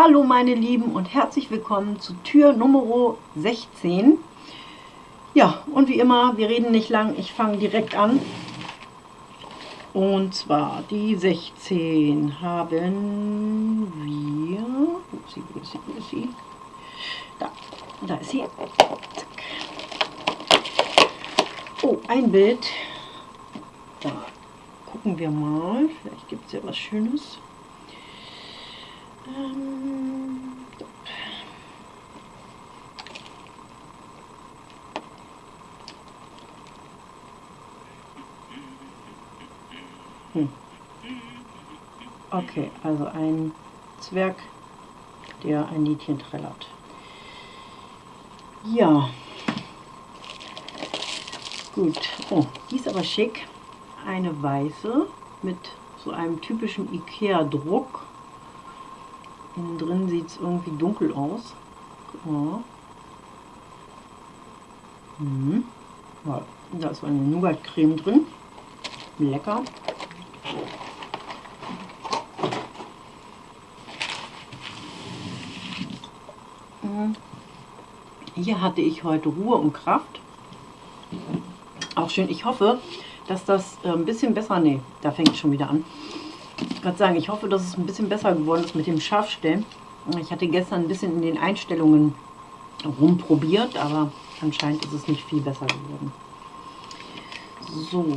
Hallo meine Lieben und herzlich willkommen zu Tür Nummer 16. Ja, und wie immer, wir reden nicht lang, ich fange direkt an. Und zwar die 16 haben wir... Sie, wo ist sie, wo ist sie? Da, da ist sie. Zack. Oh, ein Bild. Da gucken wir mal. Vielleicht gibt es ja was Schönes. Hm. Okay, also ein Zwerg, der ein Liedchen trällert. Ja. Gut. Oh, die ist aber schick. Eine weiße mit so einem typischen Ikea-Druck. Innen drin sieht es irgendwie dunkel aus. Mhm. Ja, da ist eine Nougat-Creme drin. Lecker. Mhm. Hier hatte ich heute Ruhe und Kraft. Auch schön. Ich hoffe, dass das äh, ein bisschen besser... Nee, da fängt es schon wieder an gerade sagen, ich hoffe, dass es ein bisschen besser geworden ist mit dem Scharfstellen. Ich hatte gestern ein bisschen in den Einstellungen rumprobiert, aber anscheinend ist es nicht viel besser geworden. So.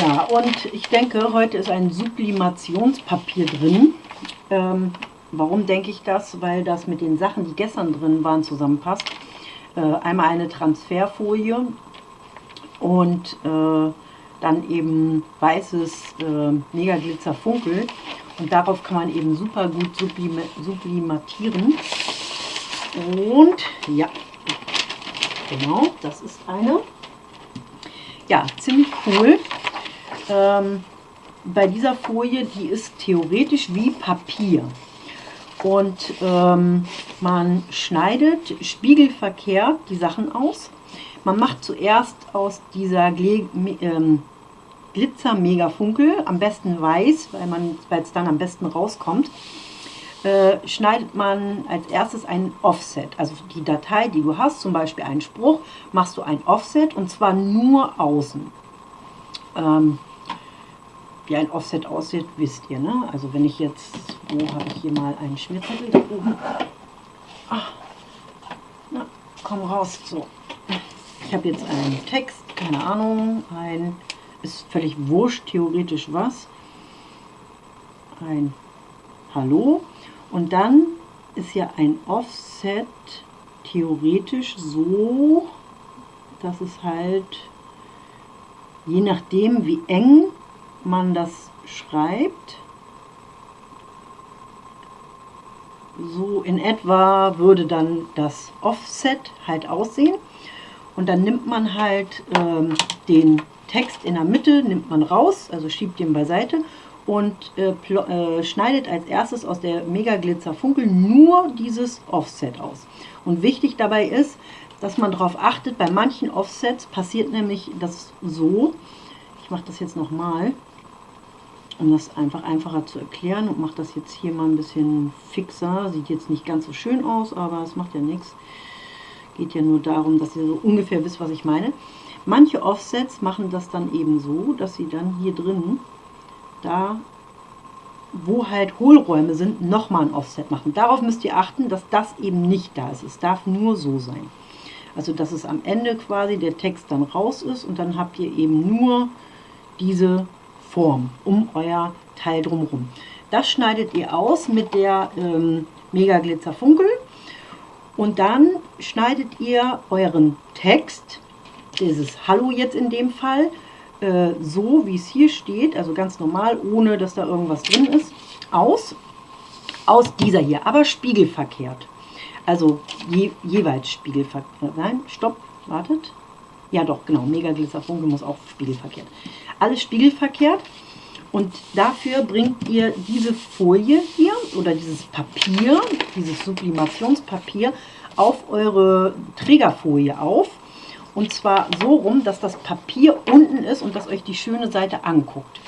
Ja, und ich denke, heute ist ein Sublimationspapier drin. Ähm, Warum denke ich das? Weil das mit den Sachen, die gestern drin waren, zusammenpasst. Äh, einmal eine Transferfolie und äh, dann eben weißes äh, Mega Glitzer Funkel. Und darauf kann man eben super gut sublim sublimatieren. Und ja, genau, das ist eine. Ja, ziemlich cool. Ähm, bei dieser Folie, die ist theoretisch wie Papier und ähm, man schneidet spiegelverkehrt die Sachen aus. Man macht zuerst aus dieser Gle ähm, Glitzer Mega Funkel, am besten weiß, weil es dann am besten rauskommt, äh, schneidet man als erstes ein Offset. Also die Datei, die du hast, zum Beispiel einen Spruch, machst du ein Offset und zwar nur außen. Ähm, wie ein Offset aussieht, wisst ihr. Ne? Also wenn ich jetzt, wo habe ich hier mal einen Schmierzettel da oben? Ach, na, komm raus. So, ich habe jetzt einen Text, keine Ahnung, ein, ist völlig wurscht, theoretisch was. Ein Hallo. Und dann ist ja ein Offset theoretisch so, dass es halt je nachdem wie eng man das schreibt. So in etwa würde dann das Offset halt aussehen. Und dann nimmt man halt ähm, den Text in der Mitte, nimmt man raus, also schiebt den beiseite und äh, äh, schneidet als erstes aus der Mega Glitzer Funkel nur dieses Offset aus. Und wichtig dabei ist, dass man darauf achtet, bei manchen Offsets passiert nämlich das so, ich mache das jetzt nochmal, um das einfach einfacher zu erklären und mache das jetzt hier mal ein bisschen fixer. Sieht jetzt nicht ganz so schön aus, aber es macht ja nichts. Geht ja nur darum, dass ihr so ungefähr wisst, was ich meine. Manche Offsets machen das dann eben so, dass sie dann hier drin, da wo halt Hohlräume sind, nochmal ein Offset machen. Darauf müsst ihr achten, dass das eben nicht da ist. Es darf nur so sein. Also dass es am Ende quasi der Text dann raus ist und dann habt ihr eben nur diese Form um euer Teil drumherum. Das schneidet ihr aus mit der ähm, Mega Glitzer Funkel und dann schneidet ihr euren Text, dieses Hallo jetzt in dem Fall, äh, so wie es hier steht, also ganz normal, ohne dass da irgendwas drin ist, aus, aus dieser hier, aber spiegelverkehrt. Also je, jeweils spiegelverkehrt. Nein, stopp, wartet. Ja doch, genau, Mega Glitzer Funkel muss auch spiegelverkehrt alles spiegelverkehrt. Und dafür bringt ihr diese Folie hier oder dieses Papier, dieses Sublimationspapier, auf eure Trägerfolie auf. Und zwar so rum, dass das Papier unten ist und dass euch die schöne Seite anguckt.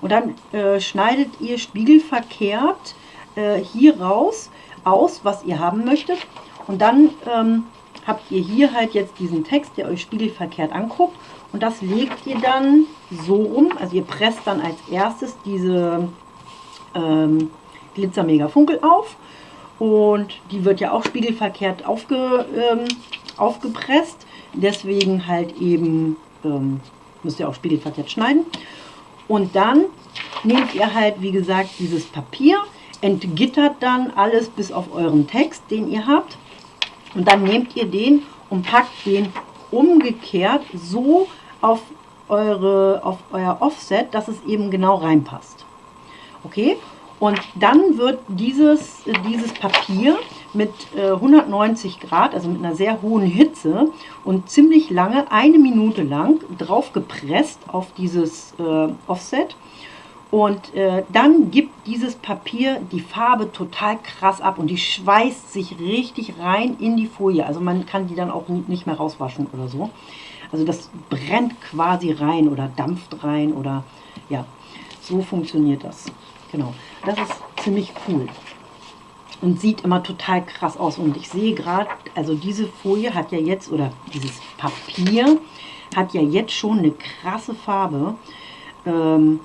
Und dann äh, schneidet ihr spiegelverkehrt äh, hier raus aus, was ihr haben möchtet. Und dann ähm, habt ihr hier halt jetzt diesen Text, der euch spiegelverkehrt anguckt. Und das legt ihr dann so rum, also ihr presst dann als erstes diese ähm, Glitzer Mega Funkel auf. Und die wird ja auch spiegelverkehrt aufge, ähm, aufgepresst. Deswegen halt eben, ähm, müsst ihr auch spiegelverkehrt schneiden. Und dann nehmt ihr halt, wie gesagt, dieses Papier, entgittert dann alles bis auf euren Text, den ihr habt. Und dann nehmt ihr den und packt den umgekehrt so auf, eure, auf euer Offset, dass es eben genau reinpasst. Okay? Und dann wird dieses, dieses Papier mit äh, 190 Grad, also mit einer sehr hohen Hitze und ziemlich lange, eine Minute lang, drauf gepresst auf dieses äh, Offset. Und äh, dann gibt dieses Papier die Farbe total krass ab und die schweißt sich richtig rein in die Folie. Also man kann die dann auch nicht mehr rauswaschen oder so. Also das brennt quasi rein oder dampft rein oder ja, so funktioniert das. Genau, das ist ziemlich cool und sieht immer total krass aus. Und ich sehe gerade, also diese Folie hat ja jetzt, oder dieses Papier hat ja jetzt schon eine krasse Farbe. Ähm,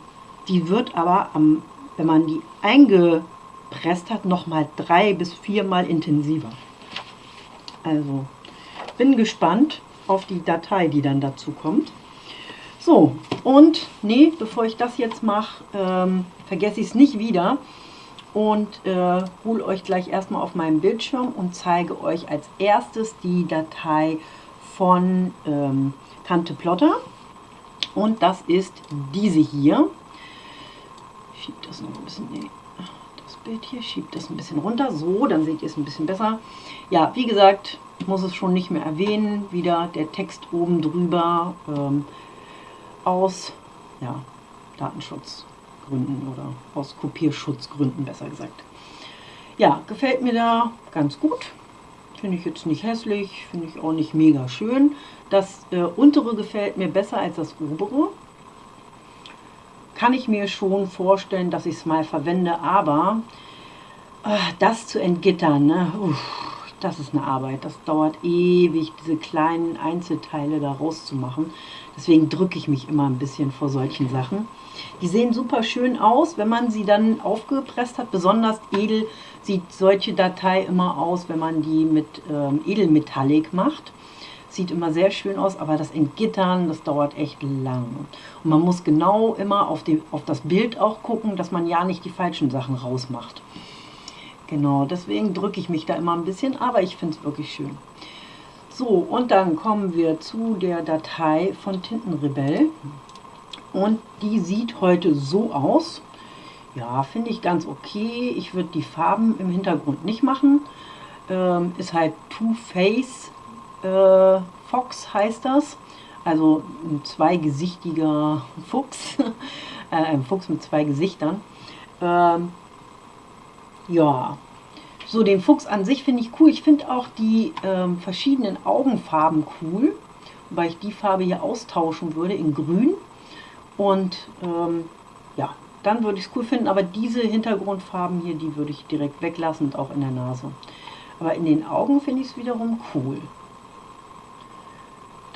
die wird aber, am, wenn man die eingepresst hat, nochmal drei bis viermal intensiver. Also bin gespannt auf die Datei, die dann dazu kommt. So, und nee, bevor ich das jetzt mache, ähm, vergesse ich es nicht wieder. Und äh, hole euch gleich erstmal auf meinem Bildschirm und zeige euch als erstes die Datei von ähm, Tante Plotter. Und das ist diese hier. Schiebt das noch ein bisschen, nee, das Bild hier, schiebt das ein bisschen runter, so, dann seht ihr es ein bisschen besser. Ja, wie gesagt, ich muss es schon nicht mehr erwähnen, wieder der Text oben drüber ähm, aus ja, Datenschutzgründen oder aus Kopierschutzgründen besser gesagt. Ja, gefällt mir da ganz gut. Finde ich jetzt nicht hässlich, finde ich auch nicht mega schön. Das äh, untere gefällt mir besser als das obere kann ich mir schon vorstellen, dass ich es mal verwende, aber äh, das zu entgittern, ne, uff, das ist eine Arbeit. Das dauert ewig, diese kleinen Einzelteile da rauszumachen. Deswegen drücke ich mich immer ein bisschen vor solchen Sachen. Die sehen super schön aus, wenn man sie dann aufgepresst hat. Besonders edel sieht solche Datei immer aus, wenn man die mit ähm, Edelmetallic macht. Sieht immer sehr schön aus, aber das Entgittern, das dauert echt lang. Und man muss genau immer auf, die, auf das Bild auch gucken, dass man ja nicht die falschen Sachen rausmacht. Genau, deswegen drücke ich mich da immer ein bisschen, aber ich finde es wirklich schön. So, und dann kommen wir zu der Datei von Tintenrebell. Und die sieht heute so aus. Ja, finde ich ganz okay. Ich würde die Farben im Hintergrund nicht machen. Ähm, ist halt Too Face äh, Fox heißt das. Also ein zweigesichtiger Fuchs. äh, ein Fuchs mit zwei Gesichtern. Ähm, ja, so den Fuchs an sich finde ich cool. Ich finde auch die ähm, verschiedenen Augenfarben cool. Wobei ich die Farbe hier austauschen würde in grün. Und ähm, ja, dann würde ich es cool finden. Aber diese Hintergrundfarben hier, die würde ich direkt weglassen und auch in der Nase. Aber in den Augen finde ich es wiederum cool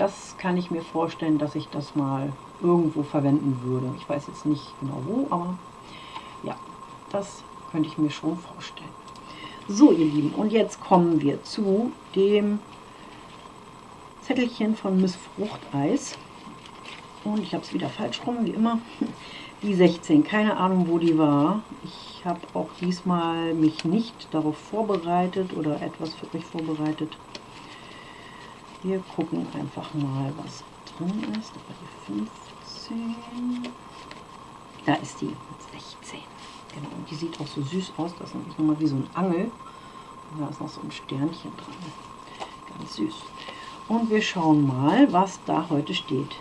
das kann ich mir vorstellen, dass ich das mal irgendwo verwenden würde. Ich weiß jetzt nicht genau wo, aber ja, das könnte ich mir schon vorstellen. So, ihr Lieben, und jetzt kommen wir zu dem Zettelchen von Miss Fruchteis. Und ich habe es wieder falsch rum, wie immer. Die 16, keine Ahnung, wo die war. Ich habe auch diesmal mich nicht darauf vorbereitet oder etwas für euch vorbereitet. Wir gucken einfach mal, was drin ist. Aber die 15. Da ist die 16. Genau, und die sieht auch so süß aus. Das ist nochmal wie so ein Angel. Und da ist noch so ein Sternchen dran. Ganz süß. Und wir schauen mal, was da heute steht.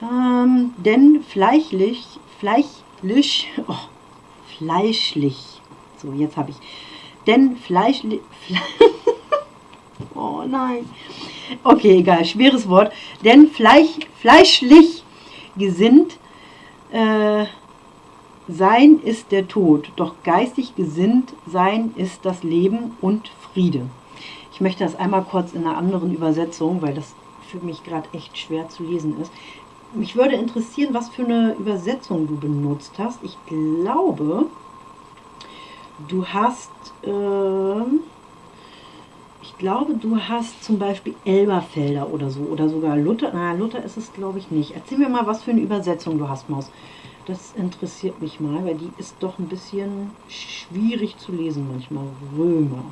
Ähm, denn fleischlich, fleischlich, oh, fleischlich, so jetzt habe ich, denn fleischlich, Oh nein. Okay, egal, schweres Wort. Denn Fleisch, fleischlich gesinnt äh, sein ist der Tod, doch geistig gesinnt sein ist das Leben und Friede. Ich möchte das einmal kurz in einer anderen Übersetzung, weil das für mich gerade echt schwer zu lesen ist. Mich würde interessieren, was für eine Übersetzung du benutzt hast. Ich glaube, du hast, äh, ich glaube, du hast zum Beispiel Elberfelder oder so oder sogar Luther. Na, Luther ist es, glaube ich, nicht. Erzähl mir mal, was für eine Übersetzung du hast, Maus. Das interessiert mich mal, weil die ist doch ein bisschen schwierig zu lesen manchmal. Römer.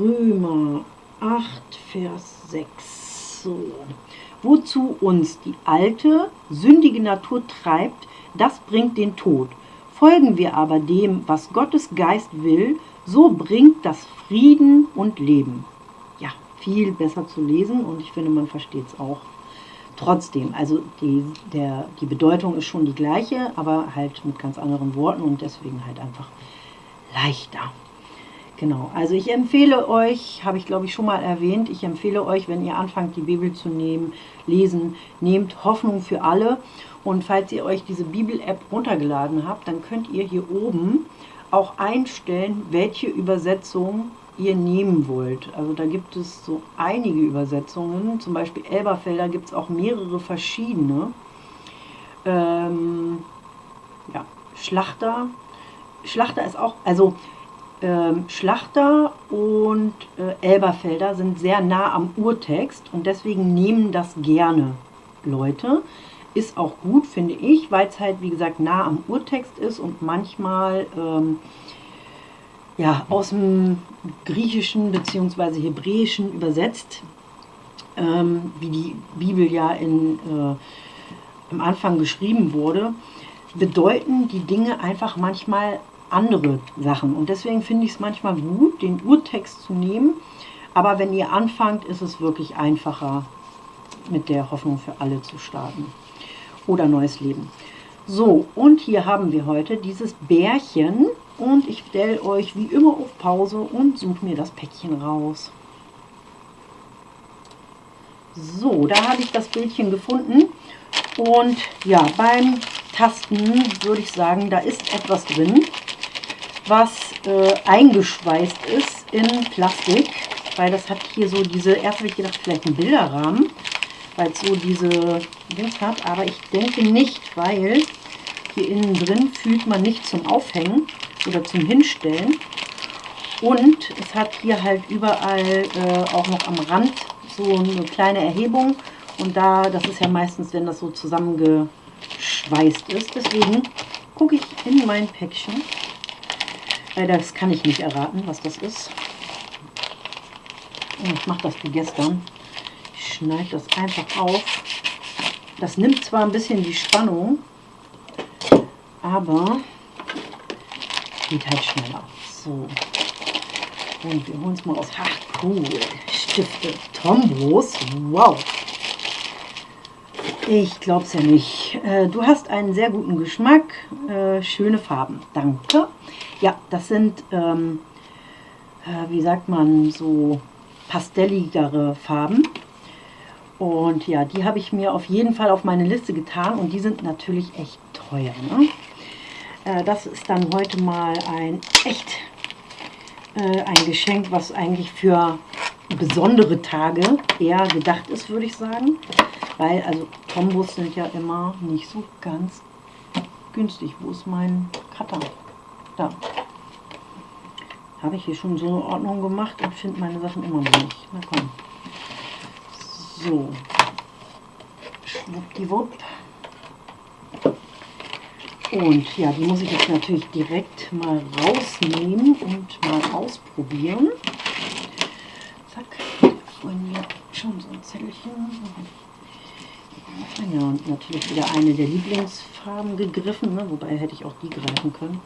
Römer 8, Vers 6. So. Wozu uns die alte, sündige Natur treibt, das bringt den Tod. Folgen wir aber dem, was Gottes Geist will, so bringt das Frieden und Leben. Ja, viel besser zu lesen und ich finde, man versteht es auch trotzdem, also die, der, die Bedeutung ist schon die gleiche, aber halt mit ganz anderen Worten und deswegen halt einfach leichter. Genau, also ich empfehle euch, habe ich glaube ich schon mal erwähnt, ich empfehle euch, wenn ihr anfangt die Bibel zu nehmen, lesen, nehmt Hoffnung für alle und falls ihr euch diese Bibel-App runtergeladen habt, dann könnt ihr hier oben auch einstellen, welche Übersetzung ihr nehmen wollt. Also da gibt es so einige Übersetzungen, zum Beispiel Elberfelder gibt es auch mehrere verschiedene. Ähm, ja, Schlachter. Schlachter ist auch, also ähm, Schlachter und äh, Elberfelder sind sehr nah am Urtext und deswegen nehmen das gerne Leute. Ist auch gut, finde ich, weil es halt, wie gesagt, nah am Urtext ist und manchmal ähm, ja, aus dem Griechischen bzw. Hebräischen übersetzt, ähm, wie die Bibel ja in, äh, am Anfang geschrieben wurde, bedeuten die Dinge einfach manchmal andere Sachen. Und deswegen finde ich es manchmal gut, den Urtext zu nehmen. Aber wenn ihr anfangt, ist es wirklich einfacher, mit der Hoffnung für alle zu starten. Oder neues Leben. So, und hier haben wir heute dieses Bärchen, und ich stelle euch wie immer auf Pause und suche mir das Päckchen raus. So, da habe ich das Bildchen gefunden. Und ja, beim Tasten würde ich sagen, da ist etwas drin, was äh, eingeschweißt ist in Plastik. Weil das hat hier so diese, erst habe ich gedacht, vielleicht ein Bilderrahmen, weil es so diese Dings hat. Aber ich denke nicht, weil hier innen drin fühlt man nicht zum Aufhängen oder zum Hinstellen. Und es hat hier halt überall äh, auch noch am Rand so eine kleine Erhebung. Und da, das ist ja meistens, wenn das so zusammengeschweißt ist. Deswegen gucke ich in mein Päckchen. Weil das kann ich nicht erraten, was das ist. Und ich mache das wie gestern. Ich schneide das einfach auf. Das nimmt zwar ein bisschen die Spannung, aber geht halt schneller. So. Und wir holen es mal aus. Ach, cool. Stifte. Tombos. Wow. Ich glaube es ja nicht. Äh, du hast einen sehr guten Geschmack. Äh, schöne Farben. Danke. Ja, das sind, ähm, äh, wie sagt man, so pastelligere Farben. Und ja, die habe ich mir auf jeden Fall auf meine Liste getan. Und die sind natürlich echt teuer. Ne? Äh, das ist dann heute mal ein echt äh, ein Geschenk, was eigentlich für besondere Tage eher gedacht ist, würde ich sagen. Weil, also Tombos sind ja immer nicht so ganz günstig. Wo ist mein Cutter? Da. Habe ich hier schon so eine Ordnung gemacht und finde meine Sachen immer noch nicht. Na komm. So. Schwuppdiwupp. Und ja, die muss ich jetzt natürlich direkt mal rausnehmen und mal ausprobieren. Zack, vorhin hier schon so ein Zettelchen. Ja, und natürlich wieder eine der Lieblingsfarben gegriffen, ne? wobei hätte ich auch die greifen können.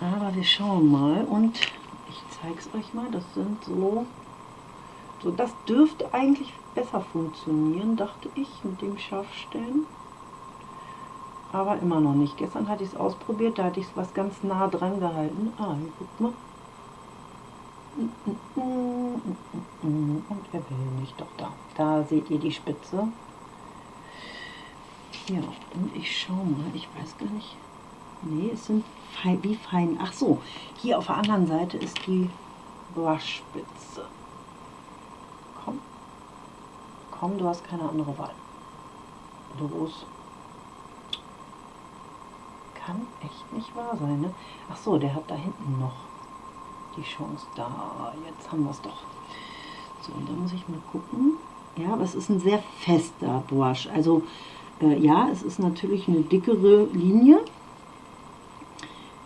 Aber wir schauen mal und ich zeige es euch mal, das sind so, so, das dürfte eigentlich besser funktionieren, dachte ich, mit dem Scharfstellen aber immer noch nicht. Gestern hatte ich es ausprobiert, da hatte ich es was ganz nah dran gehalten. Ah, hier guck mal. Und er will nicht, doch da. Da seht ihr die Spitze. Ja, und ich schau mal, ich weiß gar nicht. Nee, es sind fein, wie fein. Ach so, hier auf der anderen Seite ist die Brushspitze. Komm. Komm, du hast keine andere Wahl. Los. Kann echt nicht wahr sein, ne? Ach so, der hat da hinten noch die Chance. Da, jetzt haben wir es doch. So, und da muss ich mal gucken. Ja, aber es ist ein sehr fester Brush. Also, äh, ja, es ist natürlich eine dickere Linie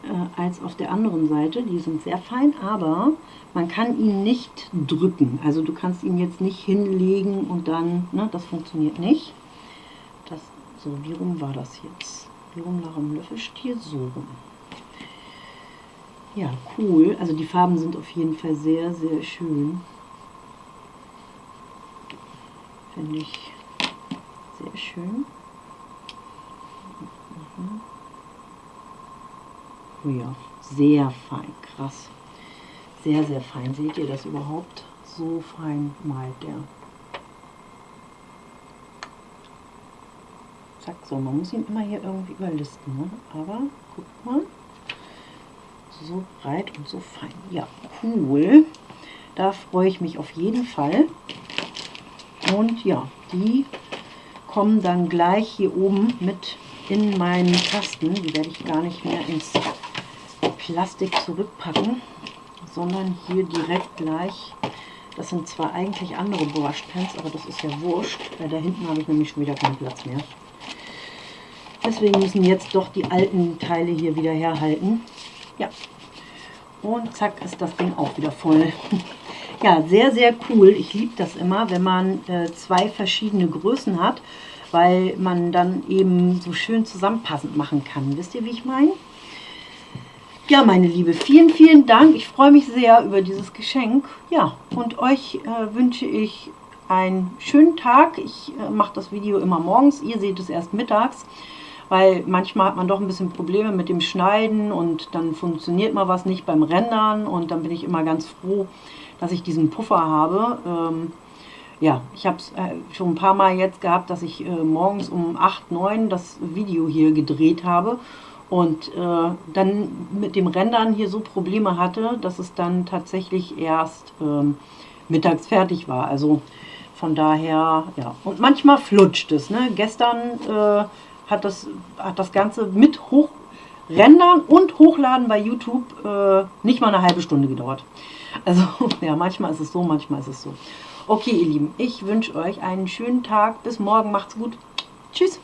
äh, als auf der anderen Seite. Die sind sehr fein, aber man kann ihn nicht drücken. Also du kannst ihn jetzt nicht hinlegen und dann, ne, das funktioniert nicht. Das, so, wie rum war das jetzt? Rum nach dem Löffelstiel? So rum. Ja, cool. Also die Farben sind auf jeden Fall sehr, sehr schön. Finde ich sehr schön. Mhm. Oh ja, sehr fein, krass. Sehr, sehr fein. Seht ihr das überhaupt? So fein malt der. Zack, so, man muss ihn immer hier irgendwie überlisten, ne? aber guck mal, so breit und so fein. Ja, cool. Da freue ich mich auf jeden Fall. Und ja, die kommen dann gleich hier oben mit in meinen Kasten. Die werde ich gar nicht mehr ins Plastik zurückpacken, sondern hier direkt gleich. Das sind zwar eigentlich andere Brushpens, aber das ist ja wurscht, weil da hinten habe ich nämlich schon wieder keinen Platz mehr. Deswegen müssen jetzt doch die alten Teile hier wieder herhalten. Ja, und zack ist das Ding auch wieder voll. ja, sehr, sehr cool. Ich liebe das immer, wenn man äh, zwei verschiedene Größen hat, weil man dann eben so schön zusammenpassend machen kann. Wisst ihr, wie ich meine? Ja, meine Liebe, vielen, vielen Dank. Ich freue mich sehr über dieses Geschenk. Ja, und euch äh, wünsche ich einen schönen Tag. Ich äh, mache das Video immer morgens. Ihr seht es erst mittags weil manchmal hat man doch ein bisschen Probleme mit dem Schneiden und dann funktioniert mal was nicht beim Rendern und dann bin ich immer ganz froh, dass ich diesen Puffer habe. Ähm, ja, ich habe es äh, schon ein paar Mal jetzt gehabt, dass ich äh, morgens um 8, 9 das Video hier gedreht habe und äh, dann mit dem Rendern hier so Probleme hatte, dass es dann tatsächlich erst ähm, mittags fertig war. Also von daher, ja. Und manchmal flutscht es. Ne? Gestern äh, hat das, hat das Ganze mit Hochrendern und Hochladen bei YouTube äh, nicht mal eine halbe Stunde gedauert. Also ja, manchmal ist es so, manchmal ist es so. Okay, ihr Lieben, ich wünsche euch einen schönen Tag. Bis morgen, macht's gut. Tschüss.